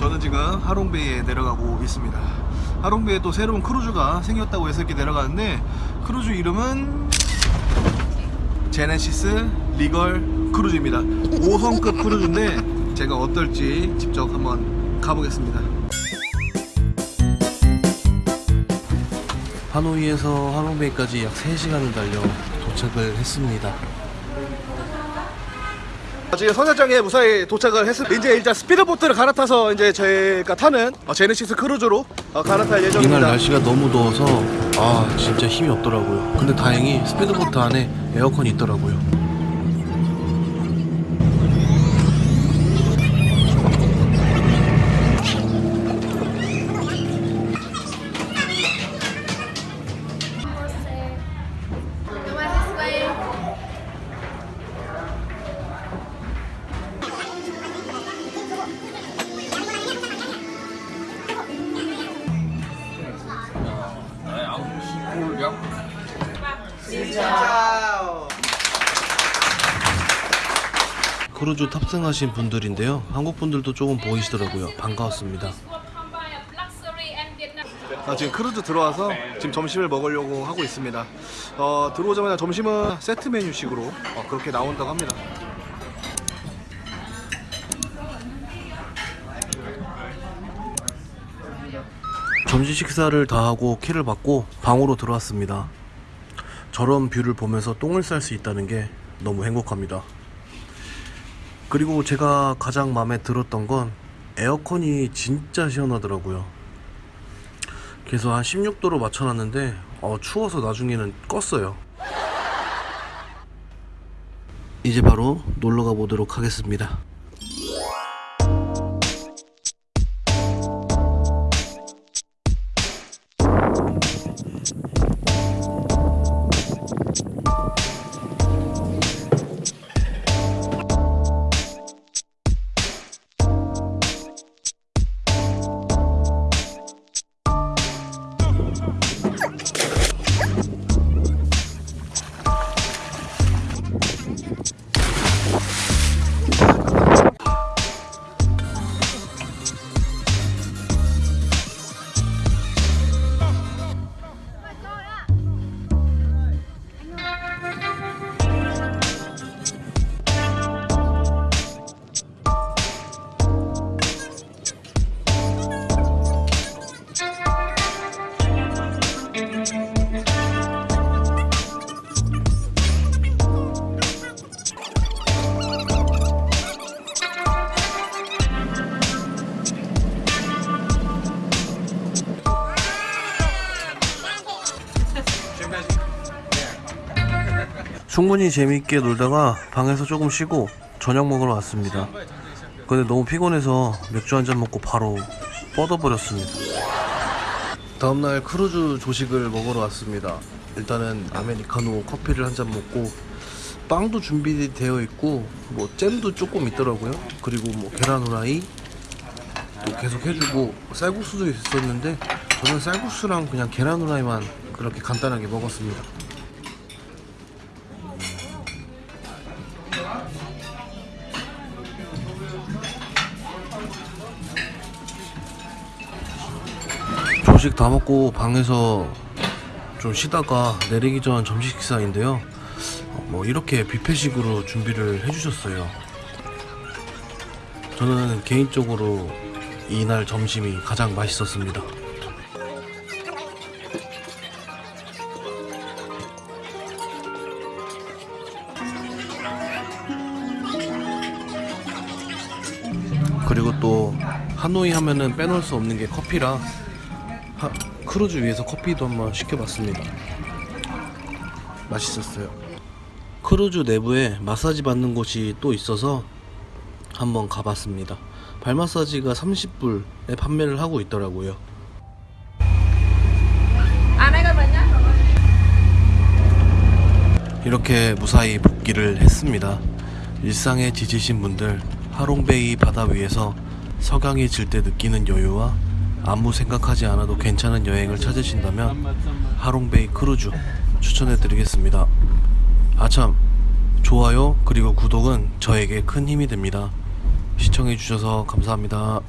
저는 지금 하롱베이에 내려가고 있습니다. 하롱베이에 또 새로운 크루즈가 생겼다고 해서 이렇게 내려가는데 크루즈 이름은 제네시스 리걸 크루즈입니다. 5성급 크루즈인데 제가 어떨지 직접 한번 가보겠습니다. 하노이에서 하롱베이까지 약 3시간을 달려 도착을 했습니다. 지금 선착장에 무사히 도착을 했습니다. 이제 일단 스피드보트를 갈아타서 이제 저희가 타는 어, 제네시스 크루즈로 어, 갈아탈 예정입니다. 이날 날씨가 너무 더워서 아 진짜 힘이 없더라고요. 근데 다행히 스피드보트 안에 에어컨이 있더라고요. 크루즈 탑승하신 분들인데요. 한국 분들도 조금 보이시더라고요. 반가웠습니다. 아, 지금 크루즈 들어와서 지금 점심을 먹으려고 하고 있습니다. 어, 들어오자마자 점심은 세트 메뉴식으로 어, 그렇게 나온다고 합니다. 점심 식사를 다 하고 키를 받고 방으로 들어왔습니다. 저런 view를 보면서 똥을 쌀 수 있다는 게 너무 행복합니다. 그리고 제가 가장 마음에 들었던 건 에어컨이 진짜 시원하더라고요. 그래서 한 16도로 맞춰놨는데 어, 추워서 나중에는 껐어요. 이제 바로 놀러 가 보도록 하겠습니다. 충분히 재미있게 놀다가 방에서 조금 쉬고 저녁 먹으러 왔습니다. 근데 너무 피곤해서 맥주 한 잔 먹고 바로 뻗어버렸습니다. 다음날 크루즈 조식을 먹으러 왔습니다. 일단은 아메리카노 커피를 한 잔 먹고 빵도 준비되어 있고 뭐 잼도 조금 있더라고요. 그리고 뭐 계란 후라이 또 계속 해주고 쌀국수도 있었는데 저는 쌀국수랑 그냥 계란 후라이만 그렇게 간단하게 먹었습니다. 조식 다 먹고 방에서 좀 쉬다가 내리기 전 점심 식사인데요. 어, 뭐 이렇게 뷔페식으로 준비를 해주셨어요. 저는 개인적으로 이날 점심이 가장 맛있었습니다. 그리고 또 하노이 하면은 빼놓을 수 없는 게 커피라 하- 크루즈 위에서 커피도 한번 시켜봤습니다. 맛있었어요. 크루즈 내부에 마사지 받는 곳이 또 있어서 한번 가봤습니다. 발 마사지가 30불에 판매를 하고 있더라고요. 이렇게 무사히 복귀를 했습니다. 일상에 지치신 분들 하롱베이 바다 위에서 석양이 질 때 느끼는 여유와 아무 생각하지 않아도 괜찮은 여행을 찾으신다면 하롱베이 크루즈 추천해 드리겠습니다. 아참 좋아요 그리고 구독은 저에게 큰 힘이 됩니다. 시청해 주셔서 감사합니다.